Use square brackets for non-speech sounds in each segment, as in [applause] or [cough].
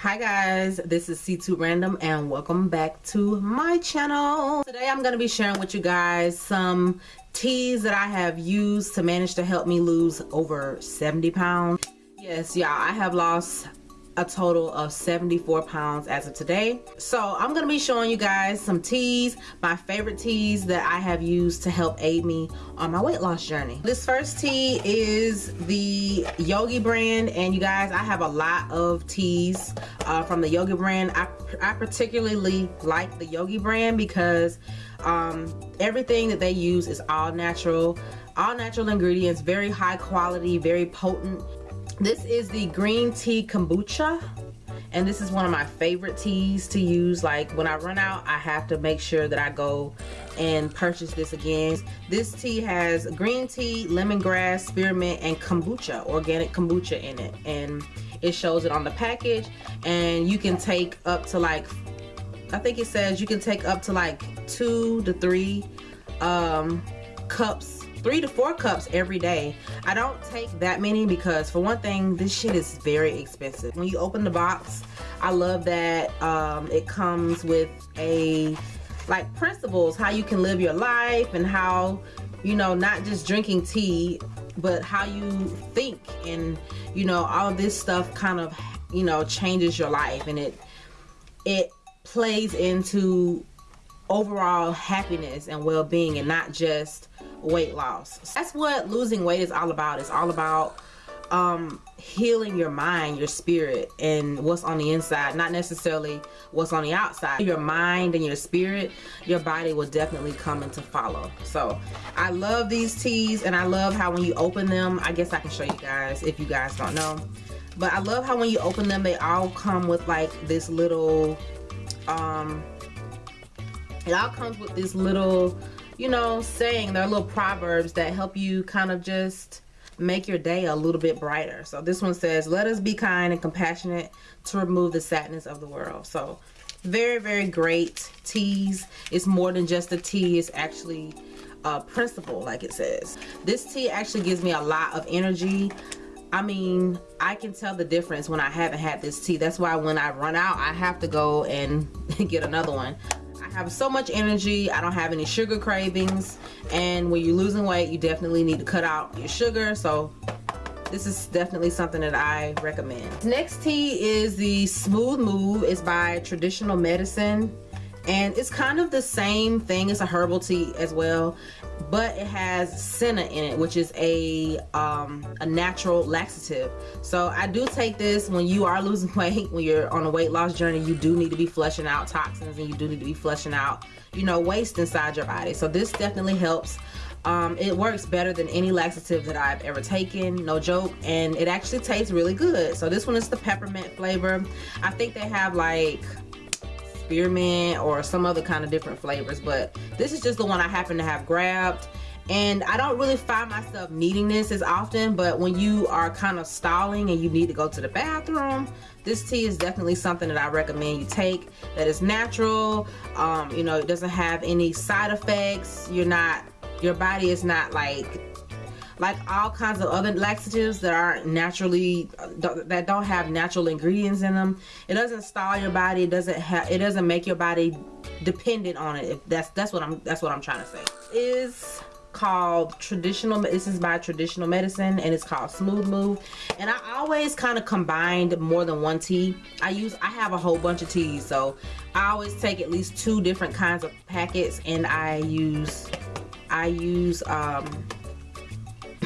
hi guys. This is c2 random and welcome back to my channel. Today i'm going to be sharing with you guys some teas that i have used to manage to help me lose over 70 pounds. Yes y'all i have lost a total of 74 pounds as of today. So i'm going to be showing you guys some teas my favorite teas that i have used to help aid me on my weight loss journey. This first tea is the yogi brand and you guys i have a lot of teas uh, from the yogi brand. I, I particularly like the yogi brand because um, everything that they use is all natural all natural ingredients very high quality very potent this is the green tea kombucha and this is one of my favorite teas to use. Like when I run out I have to make sure that I go and purchase this again. This tea has green tea lemongrass spearmint and kombucha organic kombucha in it. And it shows it on the package. And you can take up to like I think it says you can take up to like two to three um, cups three to four cups every day. I don't take that many because for one thing this shit is very expensive. When you open the box i love that um, it comes with a like principles how you can live your life and how you know not just drinking tea but how you think and you know all this stuff kind of you know changes your life and it it plays into overall happiness and well-being and not just weight loss. That's what losing weight is all about. It's all about um, healing your mind your spirit and what's on the inside not necessarily what's on the outside. Your mind and your spirit your body will definitely come into follow. So I love these teas and I love how when you open them I guess I can show you guys if you guys don't know but I love how when you open them they all come with like this little um it all comes with this little you know saying they're little proverbs that help you kind of just make your day a little bit brighter. So this one says let us be kind and compassionate to remove the sadness of the world. So very very great teas it's more than just a tea it's actually a principle like it says. This tea actually gives me a lot of energy. I mean, I can tell the difference when I haven't had this tea. That's why when I run out, I have to go and [laughs] get another one. Have so much energy. I don't have any sugar cravings. And when you're losing weight, you definitely need to cut out your sugar. So this is definitely something that I recommend. Next tea is the Smooth Move. It's by Traditional Medicine and it's kind of the same thing it's a herbal tea as well but it has senna in it which is a um, a natural laxative. So I do take this when you are losing [laughs] weight when you're on a weight loss journey you do need to be flushing out toxins and you do need to be flushing out you know waste inside your body. So this definitely helps. Um, it works better than any laxative that I've ever taken no joke and it actually tastes really good. So this one is the peppermint flavor. I think they have like spearmint or some other kind of different flavors but this is just the one I happen to have grabbed. And I don't really find myself needing this as often but when you are kind of stalling and you need to go to the bathroom this tea is definitely something that I recommend you take that is natural. Um, you know it doesn't have any side effects. You're not your body is not like like all kinds of other laxatives that aren't naturally that don't have natural ingredients in them. It doesn't stall your body. It doesn't have it doesn't make your body dependent on it. If that's that's what i'm that's what i'm trying to say. Is called traditional this is by traditional medicine and it's called smooth move. And i always kind of combined more than one tea. I use i have a whole bunch of teas so i always take at least two different kinds of packets and i use i use um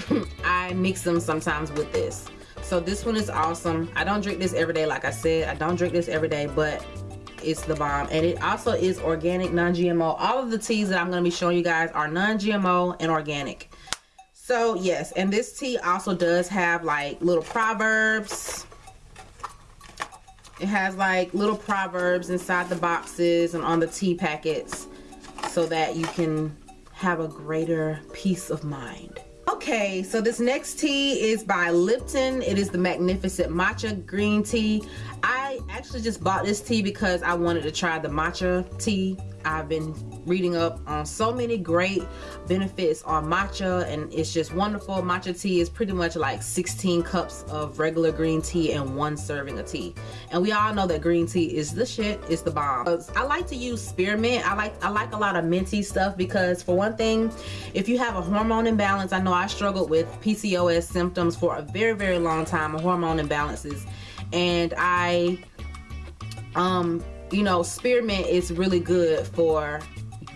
[laughs] I mix them sometimes with this. So this one is awesome. I don't drink this every day. Like I said, I don't drink this every day, but it's the bomb. And it also is organic, non-GMO. All of the teas that I'm going to be showing you guys are non-GMO and organic. So yes, and this tea also does have like little proverbs. It has like little proverbs inside the boxes and on the tea packets so that you can have a greater peace of mind. Okay, so this next tea is by Lipton. It is the Magnificent Matcha Green Tea. Actually just bought this tea because I wanted to try the matcha tea I've been reading up on so many great benefits on matcha and it's just wonderful. Matcha tea is pretty much like 16 cups of regular green tea and one serving of tea. And we all know that green tea is the shit, it's the bomb. I like to use spearmint. I like I like a lot of minty stuff because for one thing, if you have a hormone imbalance, I know I struggled with PCOS symptoms for a very, very long time, hormone imbalances. And I um you know, spearmint is really good for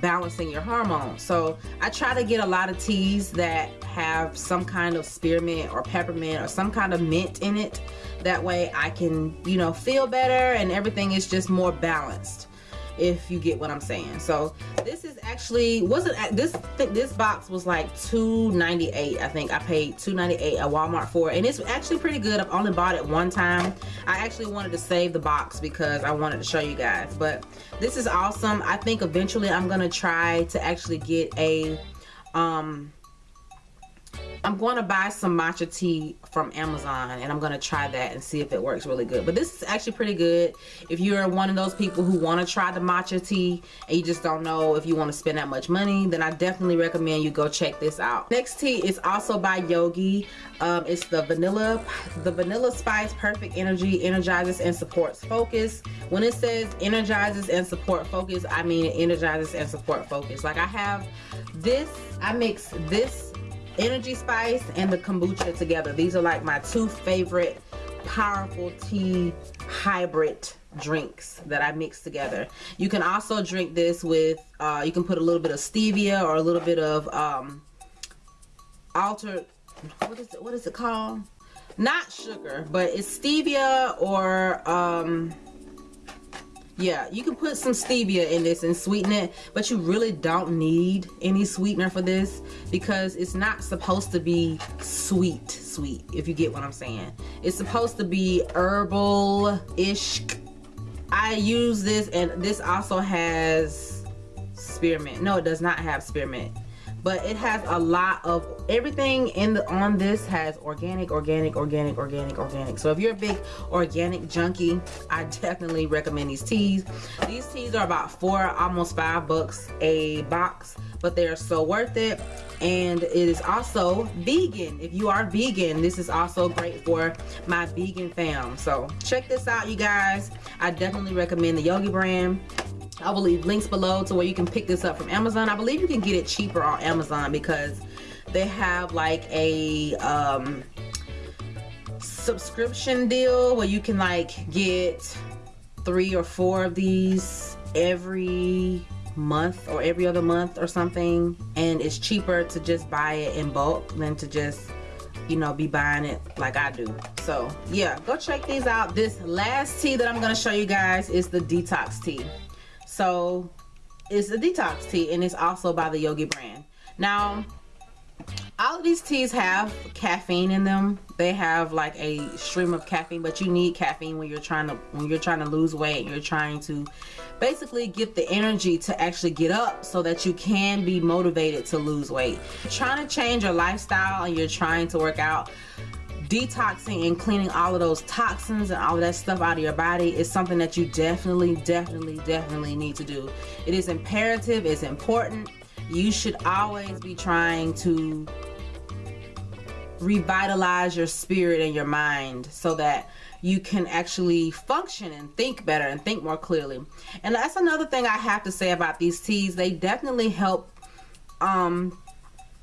balancing your hormones. So I try to get a lot of teas that have some kind of spearmint or peppermint or some kind of mint in it. That way I can, you know, feel better and everything is just more balanced if you get what I'm saying. So this is actually wasn't this this box was like 2.98. I think I paid 2.98 at Walmart for it, and it's actually pretty good. I've only bought it one time. I actually wanted to save the box because I wanted to show you guys. But this is awesome. I think eventually I'm gonna try to actually get a um I'm going to buy some matcha tea from Amazon and I'm going to try that and see if it works really good. But this is actually pretty good. If you're one of those people who want to try the matcha tea and you just don't know if you want to spend that much money, then I definitely recommend you go check this out. Next tea is also by Yogi. Um, it's the vanilla, the vanilla spice perfect energy energizes and supports focus. When it says energizes and support focus, I mean it energizes and support focus. Like I have this, I mix this energy spice and the kombucha together. These are like my two favorite powerful tea hybrid drinks that I mix together. You can also drink this with uh, you can put a little bit of stevia or a little bit of um, altered what is it what is it called? Not sugar but it's stevia or um, yeah you can put some stevia in this and sweeten it but you really don't need any sweetener for this because it's not supposed to be sweet sweet if you get what i'm saying. It's supposed to be herbal ish i use this and this also has spearmint. No it does not have spearmint but it has a lot of everything in the on this has organic organic organic organic organic. So if you're a big organic junkie i definitely recommend these teas. These teas are about four almost five bucks a box but they are so worth it. And it is also vegan. If you are vegan this is also great for my vegan fam. So check this out you guys. I definitely recommend the yogi brand I will leave links below to where you can pick this up from Amazon. I believe you can get it cheaper on Amazon because they have like a um, subscription deal where you can like get three or four of these every month or every other month or something. And it's cheaper to just buy it in bulk than to just you know be buying it like I do. So yeah go check these out. This last tea that I'm gonna show you guys is the detox tea so it's a detox tea and it's also by the Yogi brand. Now, all of these teas have caffeine in them. They have like a stream of caffeine, but you need caffeine when you're trying to when you're trying to lose weight. You're trying to basically get the energy to actually get up so that you can be motivated to lose weight. trying to change your lifestyle and you're trying to work out detoxing and cleaning all of those toxins and all of that stuff out of your body is something that you definitely definitely definitely need to do. It is imperative it's important. You should always be trying to revitalize your spirit and your mind so that you can actually function and think better and think more clearly. And that's another thing I have to say about these teas. They definitely help um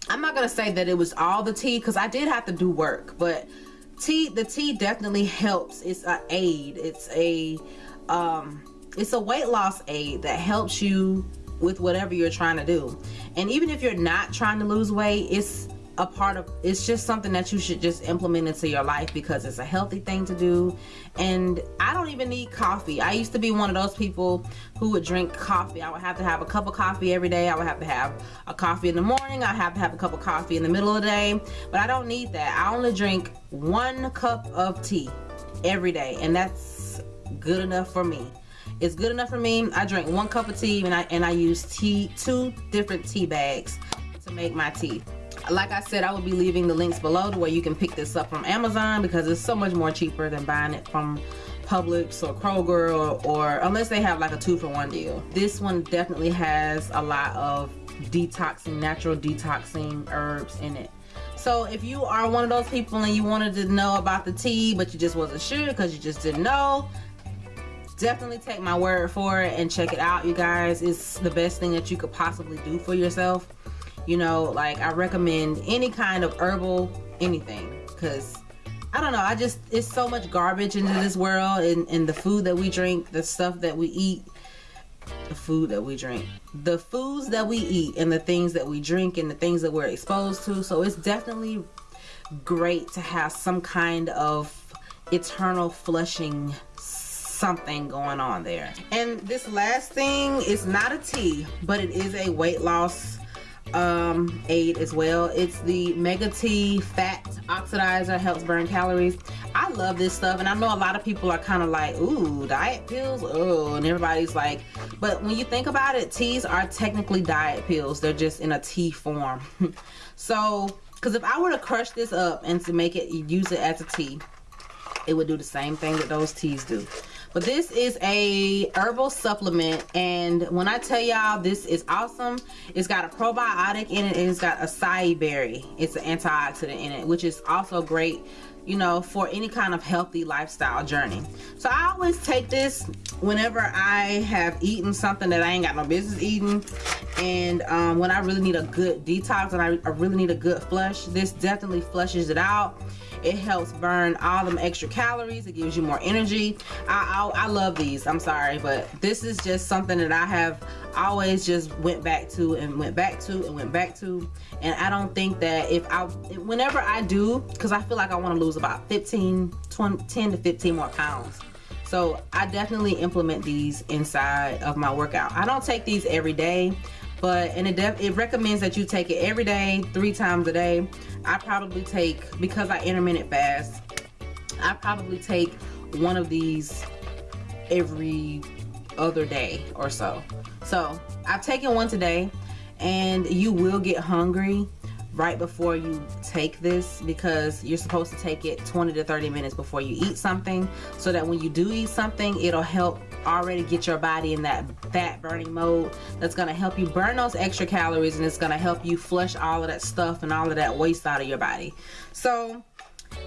I'm not gonna say that it was all the tea because I did have to do work but tea the tea definitely helps. It's a aid. It's a um it's a weight loss aid that helps you with whatever you're trying to do. And even if you're not trying to lose weight it's a part of it's just something that you should just implement into your life because it's a healthy thing to do. And I don't even need coffee. I used to be one of those people who would drink coffee. I would have to have a cup of coffee every day. I would have to have a coffee in the morning. I have to have a cup of coffee in the middle of the day. But I don't need that. I only drink one cup of tea every day and that's good enough for me. It's good enough for me. I drink one cup of tea and I and I use tea two different tea bags to make my tea like I said I will be leaving the links below to where you can pick this up from Amazon because it's so much more cheaper than buying it from Publix or Kroger or, or unless they have like a two for one deal. This one definitely has a lot of detoxing, natural detoxing herbs in it. So if you are one of those people and you wanted to know about the tea, but you just wasn't sure because you just didn't know, definitely take my word for it and check it out, you guys. It's the best thing that you could possibly do for yourself. You know, like I recommend any kind of herbal anything because I don't know. I just, it's so much garbage into this world and, and the food that we drink, the stuff that we eat, the food that we drink, the foods that we eat, and the things that we drink, and the things that we're exposed to. So it's definitely great to have some kind of eternal flushing something going on there. And this last thing is not a tea, but it is a weight loss um, aid as well. It's the Mega T Fat Oxidizer, helps burn calories. I love this stuff, and I know a lot of people are kind of like, ooh, diet pills, oh, and everybody's like, but when you think about it, teas are technically diet pills. They're just in a tea form. [laughs] so, because if I were to crush this up and to make it, use it as a tea, it would do the same thing that those teas do. But this is a herbal supplement. And when I tell y'all this is awesome, it's got a probiotic in it and it's got acai berry. It's an antioxidant in it, which is also great you know, for any kind of healthy lifestyle journey. So I always take this whenever I have eaten something that I ain't got no business eating. And um, when I really need a good detox and I, I really need a good flush, this definitely flushes it out. It helps burn all them extra calories. It gives you more energy. I, I, I love these. I'm sorry, but this is just something that I have always just went back to and went back to and went back to. And I don't think that if I, whenever I do, because I feel like I want to lose about 15, 20, 10 to 15 more pounds. So I definitely implement these inside of my workout. I don't take these every day but and it it recommends that you take it every day three times a day I probably take because I intermittent fast I probably take one of these every other day or so. So I've taken one today and you will get hungry right before you take this because you're supposed to take it 20 to 30 minutes before you eat something so that when you do eat something it'll help already get your body in that fat burning mode that's going to help you burn those extra calories and it's going to help you flush all of that stuff and all of that waste out of your body. So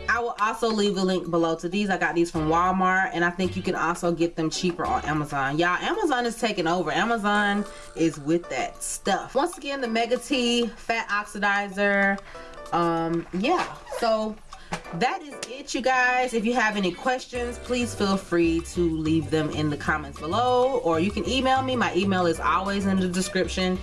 I will also leave a link below to these. I got these from Walmart and I think you can also get them cheaper on Amazon. Y'all, Amazon is taking over. Amazon is with that stuff. Once again, the Mega T Fat Oxidizer. Um, yeah, so that is it you guys if you have any questions please feel free to leave them in the comments below or you can email me my email is always in the description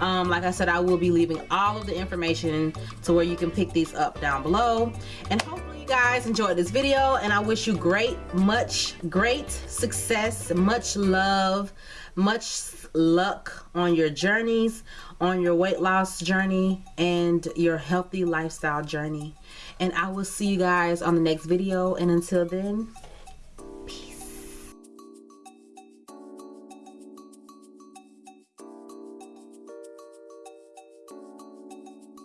um, like I said I will be leaving all of the information to where you can pick these up down below and hopefully guys enjoyed this video and I wish you great much great success much love much luck on your journeys on your weight loss journey and your healthy lifestyle journey. And I will see you guys on the next video and until then